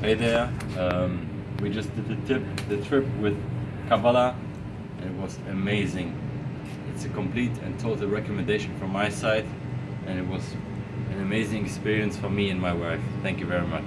Hey there. Um, we just did the tip, the trip with Kavala, it was amazing. It's a complete and total recommendation from my side, and it was an amazing experience for me and my wife. Thank you very much.